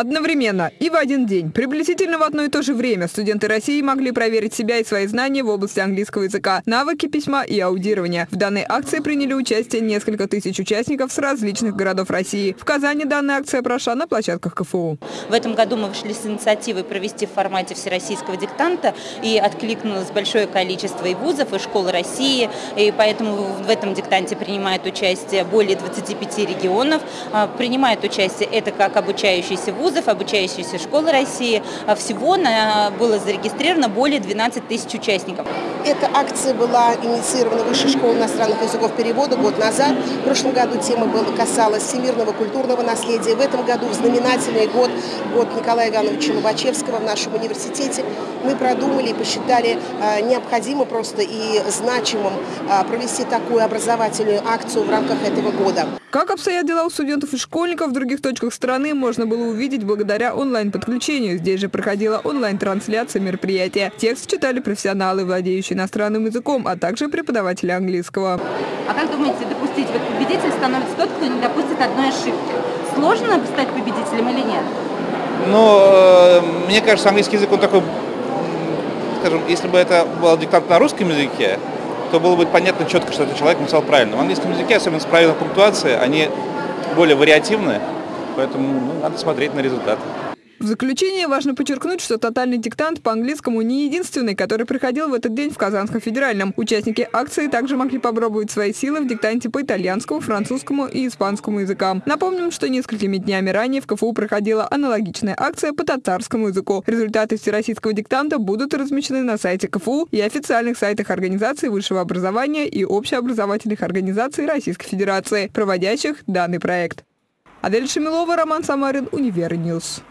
Одновременно и в один день, приблизительно в одно и то же время, студенты России могли проверить себя и свои знания в области английского языка, навыки письма и аудирования. В данной акции приняли участие несколько тысяч участников с различных городов России. В Казани данная акция прошла на площадках КФУ. В этом году мы вышли с инициативой провести в формате всероссийского диктанта и откликнулось большое количество и вузов, и школ России, и поэтому в этом диктанте принимает участие более 25 регионов. А, принимает участие это как обучающиеся вузов, обучающиеся школы России. А всего было зарегистрировано более 12 тысяч участников. Эта акция была инициирована Высшей школой иностранных языков перевода год назад. В прошлом году тема была, касалась всемирного культурного наследия. В этом году в знаменательный год, год Николая Ивановича Лобачевского в нашем университете, мы продумали и посчитали а, необходимо просто и значимым а, провести такую образовательную акцию в рамках этого года. Как обстоят дела у студентов и школьников в других точках страны, можно было увидеть благодаря онлайн-подключению. Здесь же проходила онлайн-трансляция мероприятия. Текст читали профессионалы, владеющие иностранным языком, а также преподаватели английского. А как думаете, допустить вот победитель становится тот, кто не допустит одной ошибки? Сложно стать победителем или нет? Ну, э, мне кажется, английский язык, он такой, скажем, если бы это был диктант на русском языке, то было бы понятно четко, что этот человек написал правильно. В английском языке, особенно с правильной пунктуацией, они более вариативны, поэтому ну, надо смотреть на результат. В заключение важно подчеркнуть, что тотальный диктант по английскому не единственный, который проходил в этот день в Казанском федеральном. Участники акции также могли попробовать свои силы в диктанте по итальянскому, французскому и испанскому языкам. Напомним, что несколькими днями ранее в КФУ проходила аналогичная акция по татарскому языку. Результаты всероссийского диктанта будут размещены на сайте КФУ и официальных сайтах организаций высшего образования и общеобразовательных организаций Российской Федерации, проводящих данный проект. Адель Шамилова, Роман Самарин, Универньюз.